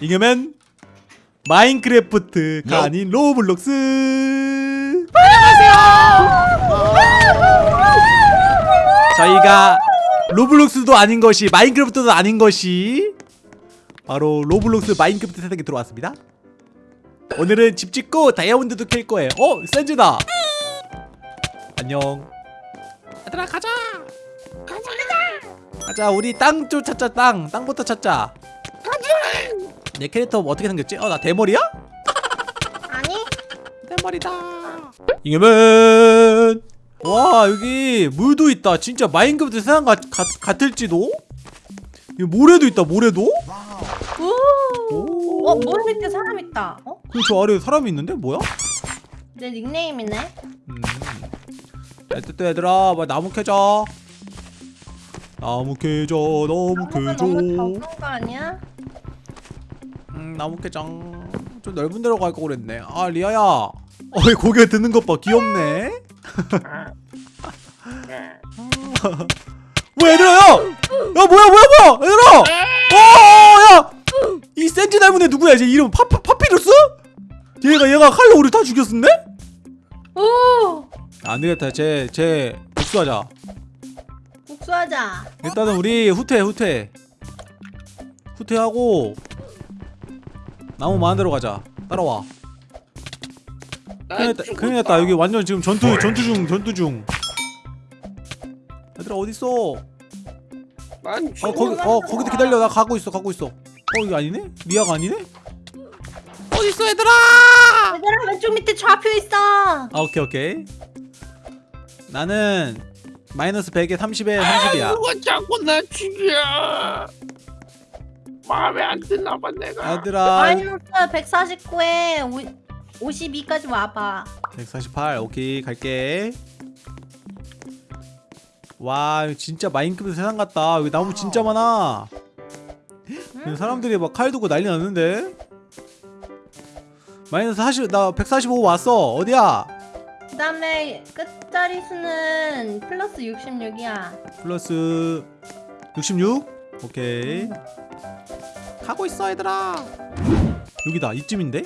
이겨면 마인크래프트가 아닌 로블록스. 저희가 로블록스도 아닌 것이 마인크래프트도 아닌 것이 바로 로블록스 마인크래프트 세상에 들어왔습니다. 오늘은 집 짓고 다이아몬드도 캘 거예요. 어? 샌즈다. 안녕. 얘들아 가자! 가자 가자! 우리 땅 좀 찾자 땅. 땅부터 찾자 내 캐릭터 어떻게 생겼지? 어 나 대머리야? 아니 대머리다 이겨면 와 여기 물도 있다 진짜 마인크래프트 세상 같, 같, 같을지도? 여기 모래도 있다 모래도? 오. 오. 어, 물 밑에 사람 있다. 어? 그저 아래에 사람이 있는데 뭐야? 내 닉네임이네. 음. 또 얘들아 뭐 나무 캐자 나무 캐자 나무 나무가 캐자 너무 적은 거 아니야? 음 나무 캐장. 좀 넓은 데로 갈 거 그랬네. 아 리아야. 어이 고개 드는 것 봐. 귀엽네. 뭐 얘들아 야! 야 뭐야 뭐야 뭐야? 얘들아 어야이 센지 닮은 애 누구야? 이제 이름 파, 파, 파피루스? 얘가 얘가 칼로 우리 다 죽였었네? 오. 안 되겠다. 쟤쟤 복수하자. 복수하자. 일단은 우리 후퇴 후퇴. 후퇴하고 나무 많은 데로 가자. 따라와. 큰일 났다 큰일 났다. 여기 완전 지금 전투 전투 중 전투 중. 얘들아 어딨어? 난 어 거기 어 거기도 기다려. 나 가고 있어 가고 있어. 어 이거 아니네? 리아가 아니네? 어딨어 얘들아? 얘들아 왼쪽 밑에 좌표 있어. 아 오케이 오케이. 나는 마이너스 100에 30에 30이야. 누가 자꾸 나 죽여 마음에 안 드나 봐 내가. 얘들아. 마이너스 149에 52까지 와봐. 148 오케이 갈게. 와 진짜 마인크래프트 세상 같다. 여기 나무 진짜 많아. 여기 사람들이 막 칼 두고 난리 났는데? 마이너스 40, 나 145 왔어. 어디야? 그 다음에 끝자리 수는 플러스 66이야. 플러스 66 오케이 가고 있어 얘들아 여기다 이쯤인데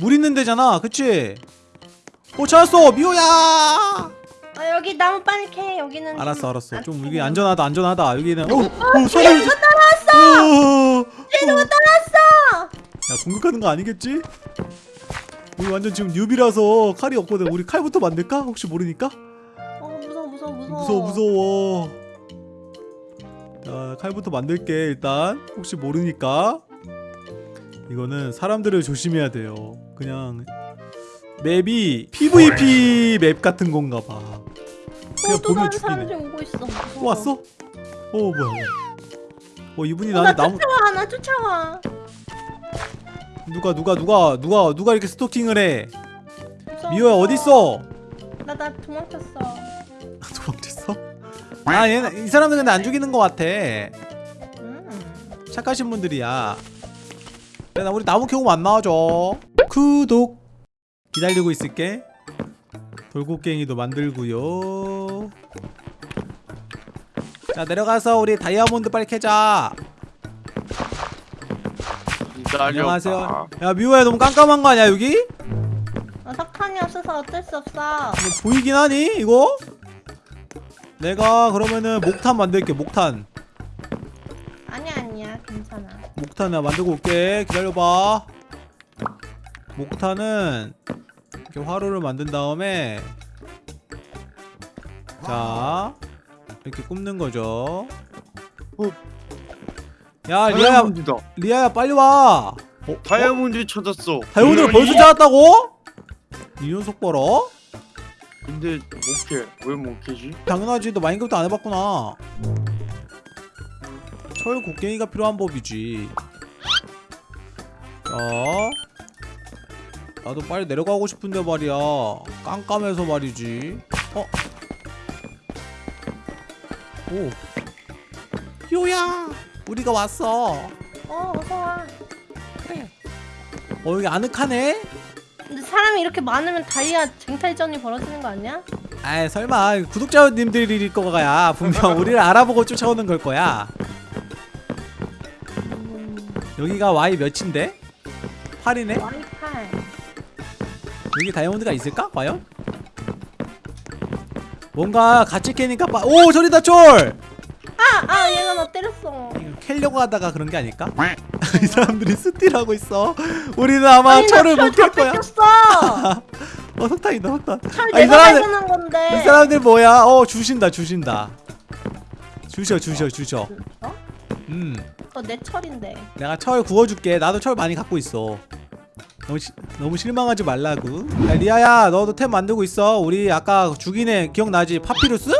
물 있는 데잖아 그치 어 찾았어 미호야 어, 여기 나무 빨리 캐. 여기는 알았어 좀 알았어 안 좀 여기 안전하다 안전하다 여기는 어, 어 사람이 누가 따라왔어. 쟤 누가 따라왔어. 야 공격하는 거 아니겠지? 우리 완전 지금 뉴비라서 칼이 없거든 우리 칼부터 만들까? 혹시 모르니까? 어 무서워 무서워 무서워. 무서워 무서워 자 칼부터 만들게 일단 혹시 모르니까 이거는 사람들을 조심해야 돼요 그냥 맵이 PVP 맵 같은 건가 봐 그냥 어, 또 보면 사람들 죽이네 오고 있어. 또 왔어? 어 뭐야 어 이분이 어, 나 나한테 나무 쫓아와 나 쫓아와. 누가 누가 누가 누가 누가 이렇게 스토킹을 해 미호야. 어딨어? 나 나 도망쳤어. 도망쳤어? 아 얘는 이 사람들 근데 안 죽이는 것 같아. 음. 착하신 분들이야. 야, 나 우리 나무 캐고 안 나와줘. 구독. 기다리고 있을게. 돌고갱이도 만들고요. 자 내려가서 우리 다이아몬드 빨리 캐자. 기다려봐. 안녕하세요. 야 미호야 너무 깜깜한 거 아니야 여기? 어, 석탄이 없어서 어쩔 수 없어. 이거 보이긴 하니 이거? 내가 그러면은 목탄 만들게 목탄 아니야 아니야 괜찮아. 목탄 나 만들고 올게 기다려봐 목탄은 이렇게 화로를 만든 다음에 자 이렇게 굽는 거죠 어. 야 리아야 다이아몬드다 리아야 빨리 와 어? 어? 다이아몬드 찾았어 다이아몬드를 벌써 찾았다고? 이 녀석 봐라 근데 못캐 왜 못캐지? 당연하지. 너 마인크래프트 안 해봤구나. 철 곡괭이가 필요한 법이지. 자. 나도 빨리 내려가고 싶은데 말이야. 깜깜해서 말이지. 어? 오. 요야! 우리가 왔어. 어 어서 와. 그래 어 여기 아늑하네 사람이 이렇게 많으면 다이아 쟁탈전이 벌어지는 거 아니야? 아 설마 구독자님들일 거야 분명 우리를 알아보고 쫓아오는 걸 거야 음, 여기가 Y 몇인데? 8이네? 와이파이. 여기 다이아몬드가 있을까? 과연? 뭔가 같이 캐니까 빠... 오 저리다 철! 아, 아, 얘가 나 때렸어. 캐려고 하다가 그런 게 아닐까? 이 사람들이 스틸하고 있어 우리는 아마 아니, 나 철을 철못캘다 거야. 어 석탄이다 석탄 철 아, 이 사람들-. 이 사람들 뭐야? 어 주신다 주신다 주셔 주셔 주셔 어? 음 그거 내 철인데. 내가 철 구워줄게 나도 철 많이 갖고 있어 너무, 시, 너무 실망하지 말라고 야 리아야 너도 템 만들고 있어 우리 아까 죽인 애 기억나지? 파피루스?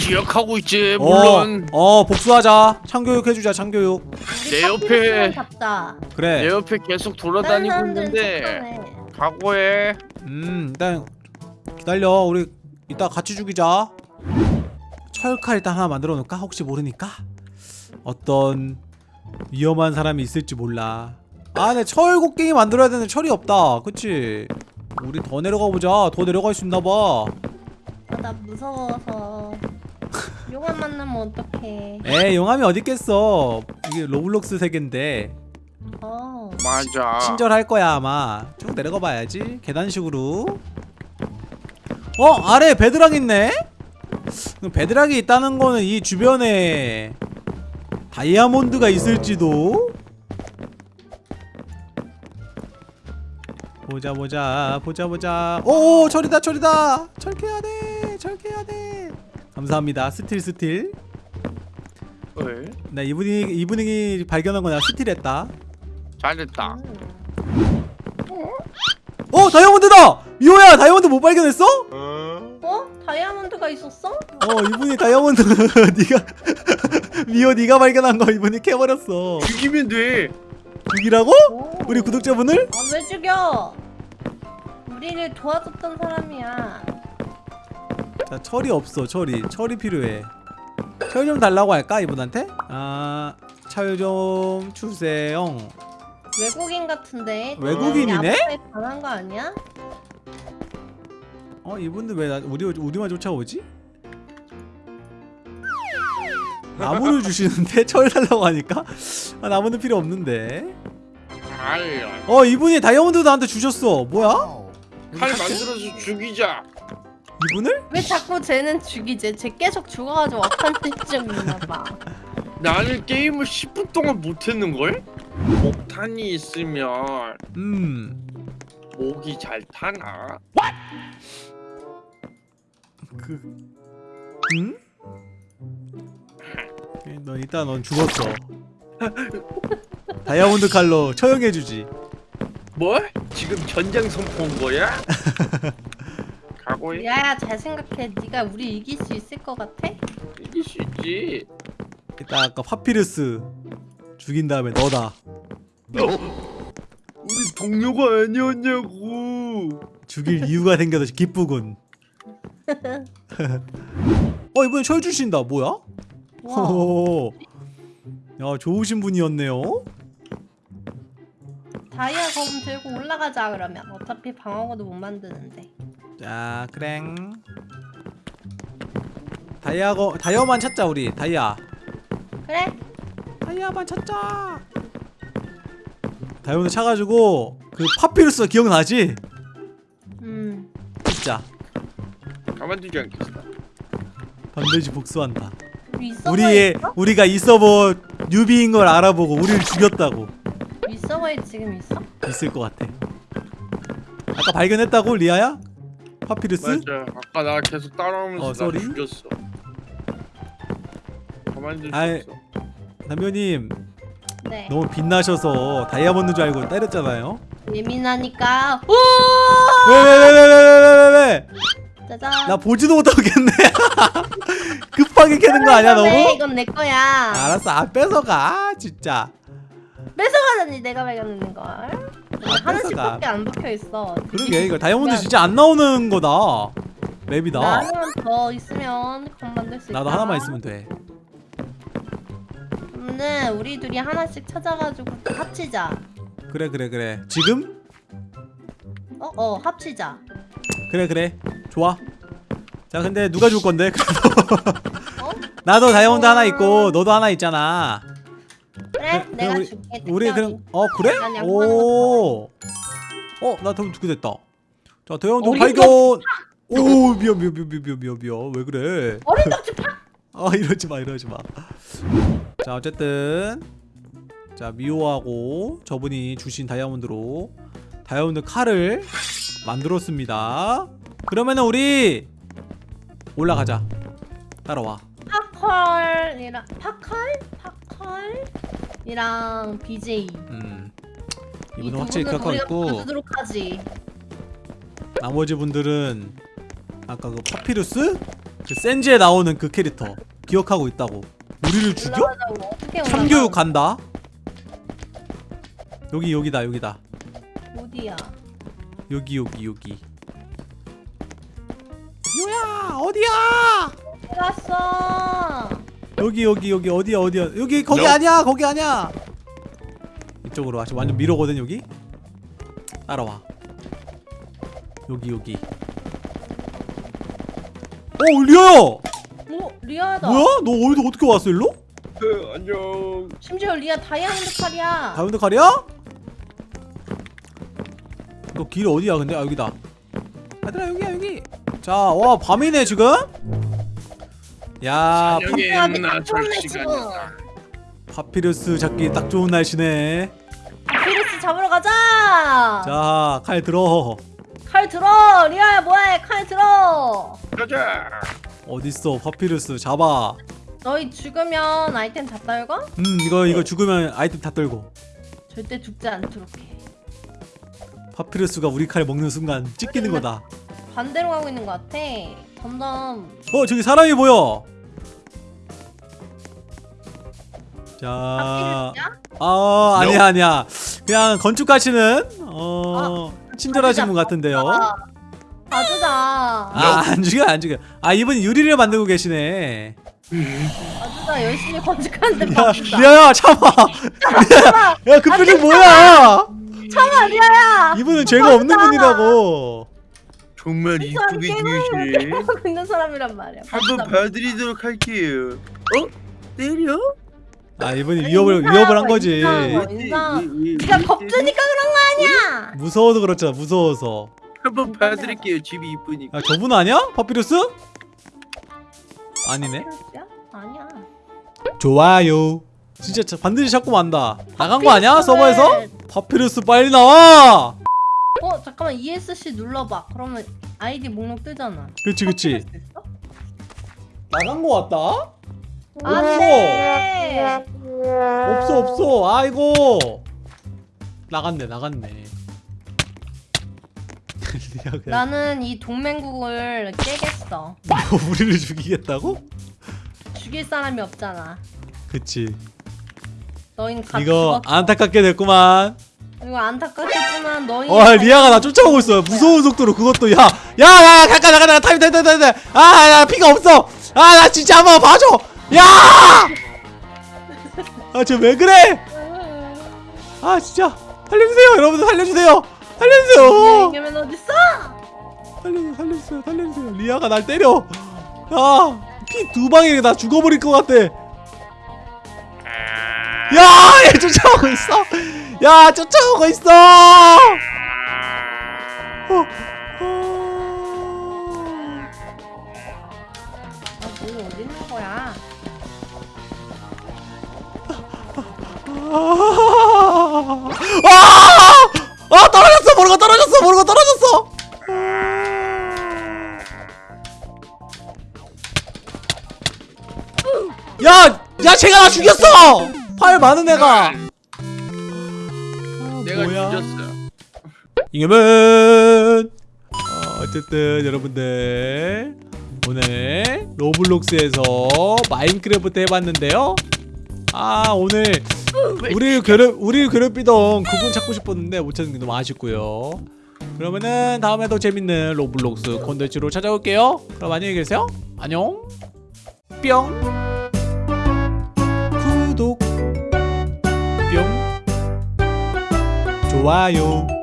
기억하고 있지 물론. 어, 어 복수하자. 창교육 해주자 창교육. 우리 내 옆에- 잡자. 그래. 내 옆에 계속 다른 돌아다니고 사람들은 있는데 착하네. 각오해. 음 일단 기다려. 우리 이따 같이 죽이자. 철칼 일단 하나 만들어 놓을까? 혹시 모르니까? 어떤 위험한 사람이 있을지 몰라. 아 내 철 곡괭이 만들어야 되는데 철이 없다. 그치? 우리 더 내려가 보자. 더 내려갈 수 있나봐. 아, 나 무서워서. 용암 만나면 어떡해. 에 용암이 어딨겠어. 이게 로블록스 세계인데. 어. 맞아. 친절할 거야 아마. 쭉 내려가 봐야지 계단식으로. 어 아래 bedrock 있네? bedrock이 있다는 거는 이 주변에 다이아몬드가 있을지도. 보자 보자 보자 보자. 오 철이다 철이다. 철캐야 돼 철캐야 돼 감사합니다 스틸 스틸 왜? 나 이분이 이분이 발견한 거 내가 스틸했다 잘했다 어 다이아몬드다 미호야 다이아몬드 못 발견했어? 어? 다이아몬드가 있었어? 어 이분이 다이아몬드 네가 미호 네가 발견한 거 이분이 캐버렸어 죽이면 돼 죽이라고? 오. 우리 구독자분을? 아, 왜 죽여? 우리를 도와줬던 사람이야. 자 철이 없어 철이 철이 필요해 철 좀 달라고 할까 이분한테? 아 철 좀 주세요 외국인 같은데. 외국인이네? 반한 거 아니야? 어 이분들 왜 나, 우리 우리만 쫓아오지? 나무를 주시는데 철 달라고 하니까 아, 나무는 필요 없는데 어 이분이 다이아몬드 나한테 주셨어 뭐야? 칼 만들어서 죽이자 이분을? 왜 자꾸 쟤는 죽이지? 쟤 계속 죽어가지고 억한증 있나봐. 나는 게임을 10분 동안 못했는걸? 목탄이 있으면 음 목이 잘 타나? 그... 응? 예, 너 이따 넌 죽었어 다이아몬드 칼로 처형해주지 뭘? 지금 전장 선포한 거야? 각오해 야야 잘 생각해. 네가 우리 이길 수 있을 것 같아? 이길 수 있지 이따 아까 파피루스 죽인 다음에 너다 우리 동료가 아니었냐고 죽일 이유가 생겨서 기쁘군 어 이번엔 철 주신다 뭐야? 와. 호호호. 야 좋으신 분이었네요 다이아 검 들고 올라가자 그러면. 어차피 방어구도 못 만드는데. 자 그랭 다이아거 다이아만 찾자 우리 다이아 그래? 다이아만 찾자 다이아몬드 차가지고 그 파피루스 기억나지? 음. 진짜 가만두지 않겠어 반드시 복수한다 우리 우리의 있어? 우리가 이 서버 뉴비인 걸 알아보고 우리를 죽였다고 이 서버에 지금 있어? 있을 것 같아 아까 발견했다고 리아야? 파피루스? 맞아 아까 나 계속 따라오면서 어, 나 sorry? 죽였어 아이. 없어 남편님 네. 너무 빛나셔서 다이아몬드 줄 알고 때렸잖아요 예민하니까. 오! 왜왜왜왜왜왜왜 짜잔. 나 보지도 못하겠네 급하게 캐는 거 아니야 왜? 너무? 이건 내 거야. 알았어 안 뺏어가 진짜 뺏어가다니 내가 발견했는 걸. 하나씩밖에 안 박혀 있어. 그러게 이거 다이아몬드 진짜 안 나오는 거다 맵이다 나 하나만 더 있으면 검 만들 수 있다. 나도 하나만 있으면 돼 근데 우리 둘이 하나씩 찾아가지고 합치자. 그래 그래 그래 지금? 어, 어, 합치자. 그래 그래 좋아 자 근데 누가 줄 건데? 어? 나도 다이아몬드 하나 있고 너도 하나 있잖아 그래, 그래? 내가 우리- 줄게. 우리. 그럼 어 그래? 난 양보하는 오. 어나 그럼 두개 됐다. 자 대형도 어린 발견. 오 미안 미안 미안 미안 미안 미안 왜 그래? 어린 덕지 팍! 아 이러지 마 이러지 마. 자 어쨌든 자 미호하고 저분이 주신 다이아몬드로 다이아몬드 칼을 만들었습니다. 그러면은 우리 올라가자. 따라와. 파컬이랑 파컬? 파컬 이랑 BJ 음. 이 이분은 두 확실히 우리가 있고 봐주도록 하지 나머지 분들은 아까 그 파피루스 그 센지에 나오는 그 캐릭터 기억하고 있다고. 우리를 죽여? 참교육? 간다. 여기 여기다 여기다. 어디야 여기 여기 여기. 유야 어디야? 어디 갔어 여기 여기 여기 어디야 어디야 여기 거기 No. 아니야 거기 아니야. 이쪽으로 와. 지금 완전 미로거든 여기. 따라와. 여기 여기. 어 리아야. 오 리아다 뭐야? 너 어디서 어떻게 왔어 일로? 그, 안녕. 심지어 리아 다이아몬드 칼이야 다이아몬드 칼이야? 이거 길 어디야 근데? 아 여기다 얘들아 여기야 여기 자와 밤이네 지금? 야 저녁에 파- 시간이다. 파피루스 잡기 딱 좋은 날씨네. 비루스 잡으러 가자! 자 칼 들어. 칼 들어! 리아야 뭐해? 칼 들어! 가자. 어딨어? 파피루스 잡아. 너희 죽으면 아이템 다 떨고 음 이거 이거 죽으면 아이템 다 떨고. 절대 죽지 않도록 해. 파피루스가 우리 칼 먹는 순간 찢기는 거다. 반대로 가고 있는 것 같아 점점 어 저기 사람이 보여. 자? 아 아니야 아니야. 그냥 건축하시는 어 친절하신 분 같은데요. 봐주자 아 안 죽여 안 죽여. 아 이분이 유리를 만들고 계시네. 봐주자 열심히 건축하는데 야 봐주자 리아야 참아. 리아야 야 그 표정 뭐야? 참아 리아야. 이분은 죄가 없는 분이라고 정말 이쁘게 게임을 지으시네. 하고 있는 사람이란 말이야 한번. 봐드리도록 할게요. 어? 때려? 아 이분이 위협을 인사하고 위협을 한 거지 인사하고. 인상. 네가 겁주니까 그런 거 아니야 무서워서 그렇잖아 무서워서 한번 봐드릴게요. 집이 이쁘니까. 아 저분 아니야 파피루스 아니네 파피루스야? 아니야 좋아요 진짜 자- 반드시 찾고 만다 나간 거 아니야 서버에서 파피루스 빨리 나와 어 잠깐만 ESC 눌러봐. 그러면 아이디 목록 뜨잖아. 그치 그치? 나간 거 같다? 안돼 없어 없어. 아이고. 나갔네 나갔네. 나는 이 동맹국을 깨겠어. 뭐 우리를 죽이겠다고? 죽일 사람이 없잖아. 그치. 너희는 다 이거 죽었어. 안타깝게 됐구만 이거 안타깝겠지만 너희 와 리아가 나 쫓아오고 있어 무서운 속도로 그것도. 야야 야 야 잠깐 잠깐 잠깐 타임 타임 타임 타임. 아야 피가 없어. 아 나 진짜 한번 봐줘. 야아쟤 왜 그래? 아 진짜. 살려주세요 여러분들. 살려주세요. 살려주세요. 이겨면 어딨어? 살려주세요 살려주세요 살려주세요. 리아가 날 때려. 야피 두 방에 나 죽어버릴 것 같아. 야얘 쫓아오고 있어 야 쫓아오고 있어 어, 어. 아, 너희 어디 있는 거야? 아! 아 떨어졌어 모르고 떨어졌어 모르고 떨어졌어 야! 야 쟤가 나 죽였어! 팔 많은 애가 잉여맨 어, 어쨌든 여러분들 오늘 로블록스에서 마인크래프트 해봤는데요. 아 오늘 우리를 괴롭 우리를 괴롭히던 그분 찾고 싶었는데 못 찾은 게 너무 아쉽고요. 그러면은 다음에도 재밌는 로블록스 콘텐츠로 찾아올게요. 그럼 안녕히 계세요. 안녕. 뿅. 구독. 뿅. 좋아요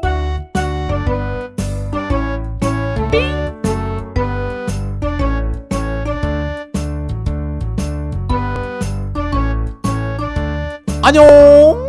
안녕.